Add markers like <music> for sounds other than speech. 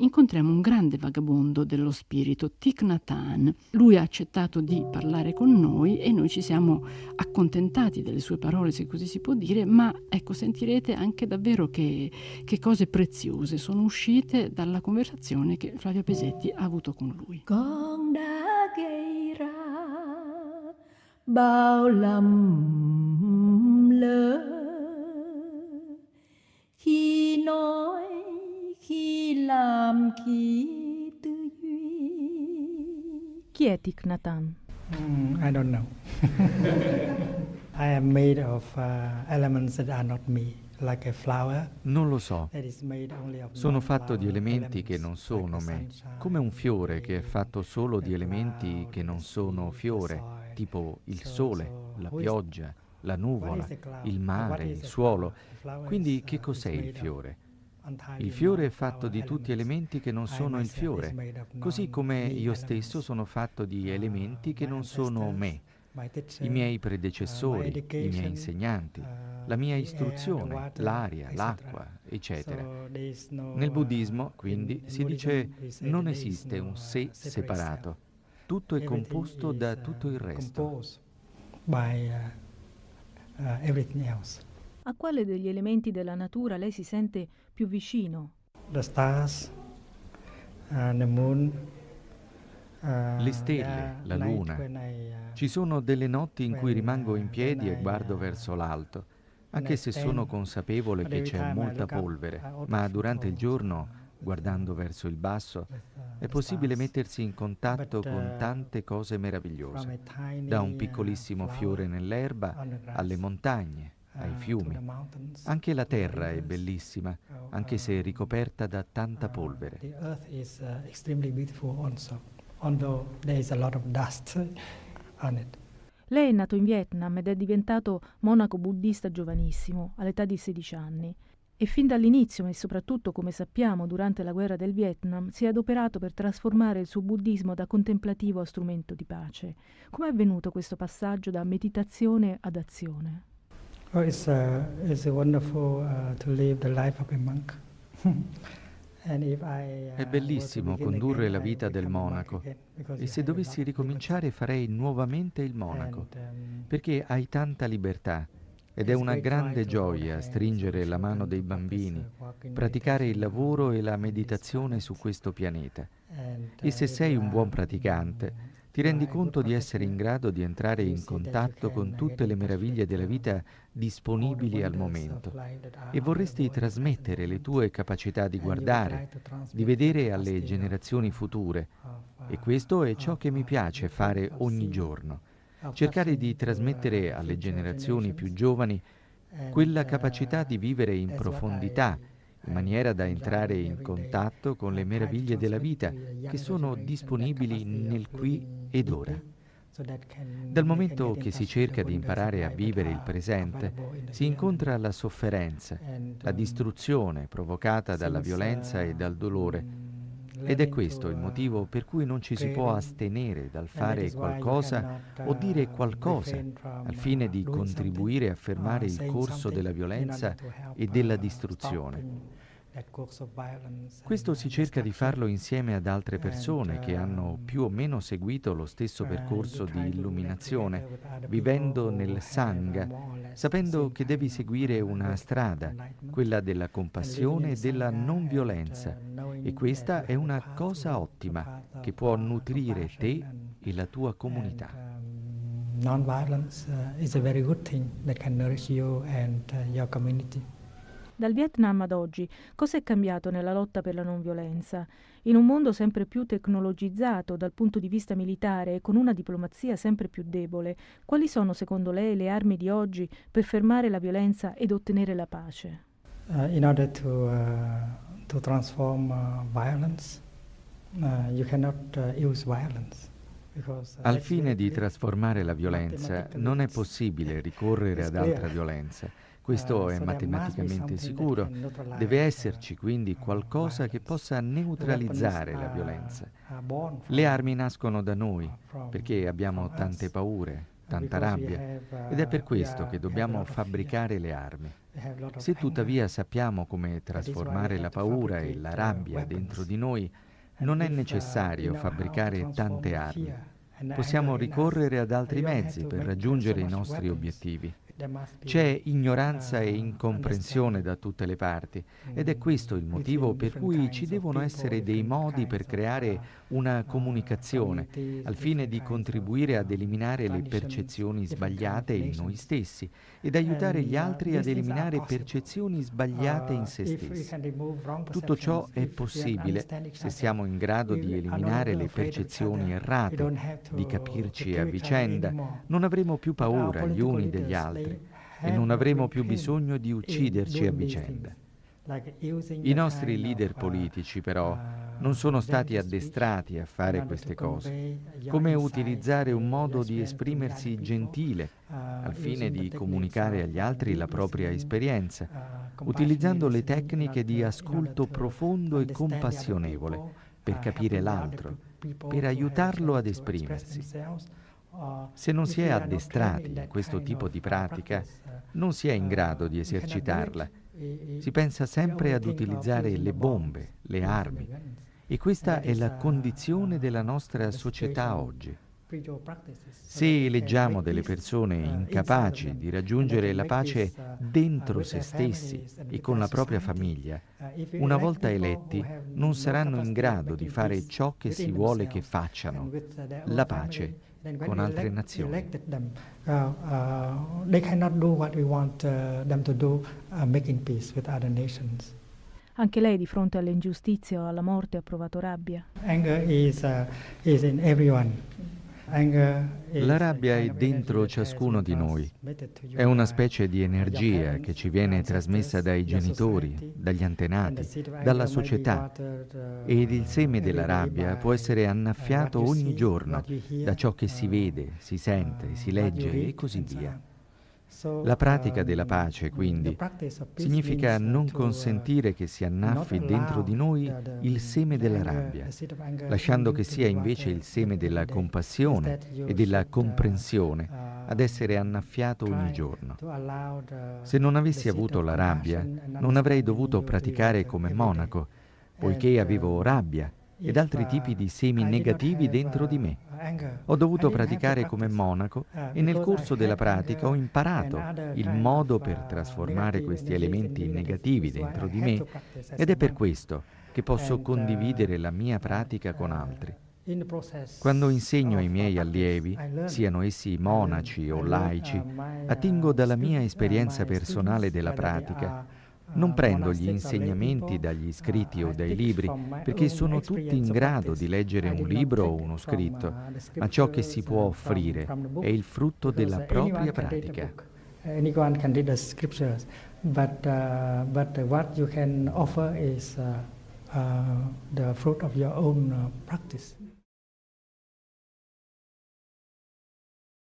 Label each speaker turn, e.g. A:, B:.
A: incontriamo un grande vagabondo dello spirito, Thich Nhat Hanh. Lui ha accettato di parlare con noi e noi ci siamo accontentati delle sue parole, se così si può dire, ma ecco, sentirete anche davvero che, che cose preziose sono uscite dalla conversazione che Flavia Pesetti ha avuto con lui. Con đã gây bao lầm làm khi tư duy Chi è Thich Nhat Hanh?
B: Mm, I don't know. <laughs> I am made of uh, elements that are not me. Like
C: non lo so. Sono fatto di elementi che non sono me, come un fiore che è fatto solo di elementi che non sono fiore, tipo il sole, la pioggia, la nuvola, il mare, il suolo. Quindi che cos'è il fiore? Il fiore è fatto di tutti elementi che non sono il fiore, così come io stesso sono fatto di elementi che non sono me, i miei predecessori, i miei insegnanti, la mia istruzione, l'aria, l'acqua, eccetera. Nel buddismo, quindi, si dice non esiste un sé separato, tutto è composto da tutto il resto.
D: A quale degli elementi della natura lei si sente più vicino?
B: The stars, uh, the moon,
C: uh, le stelle, la luna. Uh, Ci sono delle notti in cui rimango in piedi e guardo verso l'alto, anche se sono consapevole che c'è molta polvere, ma durante il giorno, guardando verso il basso, è possibile mettersi in contatto con tante cose meravigliose, da un piccolissimo fiore nell'erba alle montagne, ai fiumi. Anche la terra è bellissima, anche se ricoperta da tanta polvere. <laughs>
D: Lei è nato in Vietnam ed è diventato monaco buddista giovanissimo, all'età di 16 anni. E fin dall'inizio, e soprattutto come sappiamo durante la guerra del Vietnam, si è adoperato per trasformare il suo buddismo da contemplativo a strumento di pace. Come è avvenuto questo passaggio da meditazione ad azione?
B: Oh, it's, uh, it's wonderful uh, to live the life of a monk. <laughs>
C: Uh, È bellissimo condurre la vita del monaco e se dovessi ricominciare farei nuovamente il monaco, um, perché hai tanta libertà ed è una grande gioia stringere la mano dei bambini, praticare il lavoro e la meditazione su questo pianeta. E se sei un buon praticante, ti rendi conto di essere in grado di entrare in contatto con tutte le meraviglie della vita disponibili al momento. e vorresti trasmettere le tue capacità di guardare, di vedere alle generazioni future. E questo è ciò che mi piace fare ogni giorno, cercare di trasmettere alle generazioni più giovani quella capacità di vivere in profondità maniera da entrare in contatto con le meraviglie della vita che sono disponibili nel qui ed ora. Dal momento che si cerca di imparare a vivere il presente, si incontra la sofferenza, la distruzione provocata dalla violenza e dal dolore. Ed è questo il motivo per cui non ci si può astenere dal fare qualcosa o dire qualcosa al fine di contribuire a fermare il corso della violenza e della distruzione. Questo si cerca di farlo insieme ad altre persone che hanno um, più o meno seguito lo stesso percorso di illuminazione, vivendo nel Sangha, sapendo che devi seguire una strada, quella della compassione e della non violenza. E questa è una cosa ottima che può nutrire te e la tua comunità.
B: Um, non-violence uh, is a very good thing that can nourish you and uh, your community.
D: Dal Vietnam ad oggi, cosa è cambiato nella lotta per la non violenza? In un mondo sempre più tecnologizzato dal punto di vista militare e con una diplomazia sempre più debole, quali sono secondo lei le armi di oggi per fermare la violenza ed ottenere la pace?
B: Uh, in order to, uh, to transform uh, violence, uh, you cannot uh, use violence.
C: Al fine di trasformare la violenza non è possibile ricorrere ad altra violenza questo è matematicamente sicuro. Deve esserci quindi qualcosa che possa neutralizzare la violenza. Le armi nascono da noi perché abbiamo tante paure, tanta rabbia, ed è per questo che dobbiamo fabbricare le armi. Se tuttavia sappiamo come trasformare la paura e la rabbia dentro di noi, non è necessario fabbricare tante armi. Possiamo ricorrere ad altri mezzi per raggiungere i nostri obiettivi. C'è ignoranza e incomprensione da tutte le parti ed è questo il motivo per cui ci devono essere dei modi per creare una comunicazione al fine di contribuire ad eliminare le percezioni sbagliate in noi stessi ed aiutare gli altri ad eliminare percezioni sbagliate in se stessi. Tutto ciò è possibile se siamo in grado di eliminare le percezioni errate, di capirci a vicenda, non avremo più paura gli uni degli altri e non avremo più bisogno di ucciderci a vicenda. I nostri leader politici però non sono stati addestrati a fare queste cose, come utilizzare un modo di esprimersi gentile al fine di comunicare agli altri la propria esperienza, utilizzando le tecniche di ascolto profondo e compassionevole per capire l'altro, per aiutarlo ad esprimersi. Se non si è addestrati in questo tipo di pratica, non si è in grado di esercitarla. Si pensa sempre ad utilizzare le bombe, le armi. E questa è la condizione della nostra società oggi. Se eleggiamo delle persone incapaci di raggiungere la pace dentro se stessi e con la propria famiglia, una volta eletti non saranno in grado di fare ciò che si vuole che facciano, la pace con altre nazioni. Uh, uh, uh.
D: Anche lei di fronte alle ingiustizie o alla morte ha provato rabbia?
B: Anger is, is in everyone.
C: La rabbia è dentro ciascuno di noi. È una specie di energia che ci viene trasmessa dai genitori, dagli antenati, dalla società ed il seme della rabbia può essere annaffiato ogni giorno da ciò che si vede, si sente, si legge e così via. La pratica della pace, quindi, significa non consentire che si annaffi dentro di noi il seme della rabbia, lasciando che sia invece il seme della compassione e della comprensione ad essere annaffiato ogni giorno. Se non avessi avuto la rabbia, non avrei dovuto praticare come monaco, poiché avevo rabbia ed altri tipi di semi negativi dentro di me. Ho dovuto praticare come monaco e nel corso della pratica ho imparato il modo per trasformare questi elementi negativi dentro di me ed è per questo che posso condividere la mia pratica con altri. Quando insegno ai miei allievi, siano essi monaci o laici, attingo dalla mia esperienza personale della pratica non prendo gli insegnamenti dagli scritti o dai libri, perché sono tutti in grado di leggere un libro o uno scritto, ma ciò che si può offrire è il frutto della propria pratica. Anyone can read the scriptures, but, uh, but what you can offer is uh, uh, the fruit of your own practice.